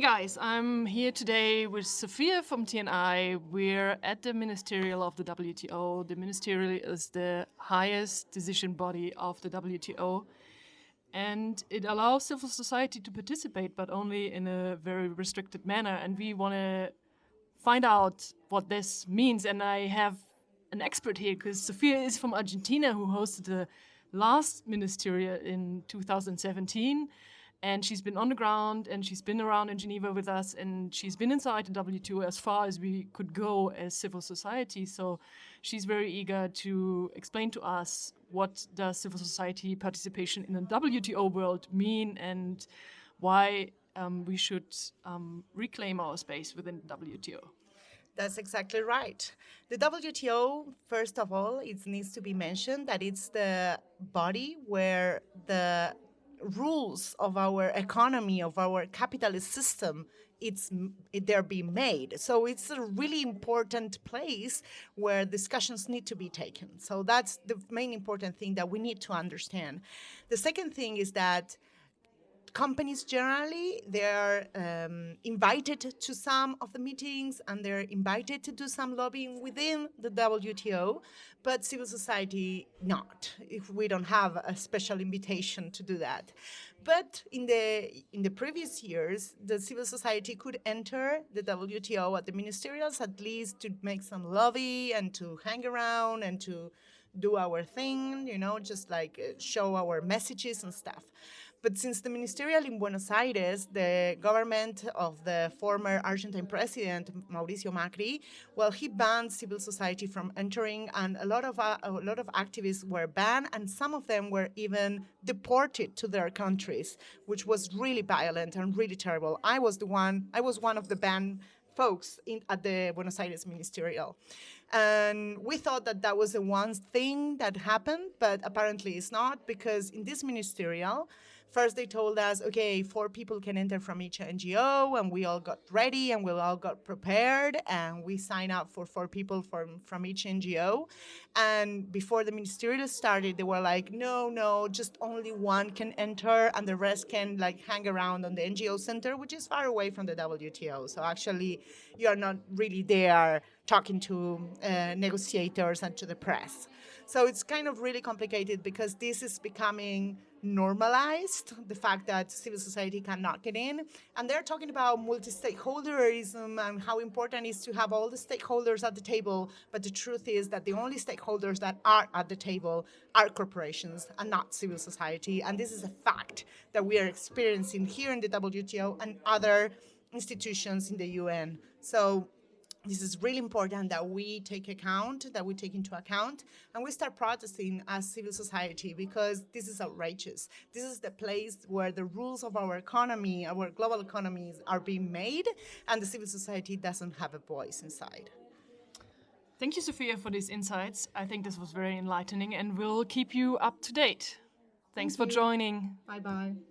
Hey guys, I'm here today with Sophia from TNI. We're at the Ministerial of the WTO. The Ministerial is the highest decision body of the WTO and it allows civil society to participate but only in a very restricted manner. And we want to find out what this means. And I have an expert here because Sophia is from Argentina who hosted the last Ministerial in 2017 and she's been on the ground and she's been around in Geneva with us and she's been inside the WTO as far as we could go as civil society. So she's very eager to explain to us what does civil society participation in the WTO world mean and why um, we should um, reclaim our space within the WTO. That's exactly right. The WTO, first of all, it needs to be mentioned that it's the body where the rules of our economy, of our capitalist system, it's they're being made. So it's a really important place where discussions need to be taken. So that's the main important thing that we need to understand. The second thing is that companies generally, they're um, invited to some of the meetings and they're invited to do some lobbying within the WTO, but civil society not, if we don't have a special invitation to do that. But in the, in the previous years, the civil society could enter the WTO at the ministerials at least to make some lobby and to hang around and to do our thing, you know, just like uh, show our messages and stuff. But since the ministerial in Buenos Aires, the government of the former Argentine president, Mauricio Macri, well, he banned civil society from entering and a lot of, uh, a lot of activists were banned and some of them were even deported to their countries, which was really violent and really terrible. I was the one, I was one of the banned folks in, at the Buenos Aires ministerial. And we thought that that was the one thing that happened, but apparently it's not because in this ministerial, First, they told us, okay, four people can enter from each NGO, and we all got ready and we all got prepared, and we signed up for four people from, from each NGO. And before the ministerial started, they were like, no, no, just only one can enter, and the rest can like hang around on the NGO center, which is far away from the WTO. So actually, you are not really there talking to uh, negotiators and to the press. So it's kind of really complicated because this is becoming normalized, the fact that civil society cannot get in. And they're talking about multi-stakeholderism and how important it is to have all the stakeholders at the table. But the truth is that the only stakeholders that are at the table are corporations and not civil society. And this is a fact that we are experiencing here in the WTO and other institutions in the UN. So this is really important that we take account, that we take into account, and we start protesting as civil society because this is outrageous. This is the place where the rules of our economy, our global economies are being made, and the civil society doesn't have a voice inside. Thank you, Sophia, for these insights. I think this was very enlightening and we'll keep you up to date. Thanks Thank for joining. Bye-bye.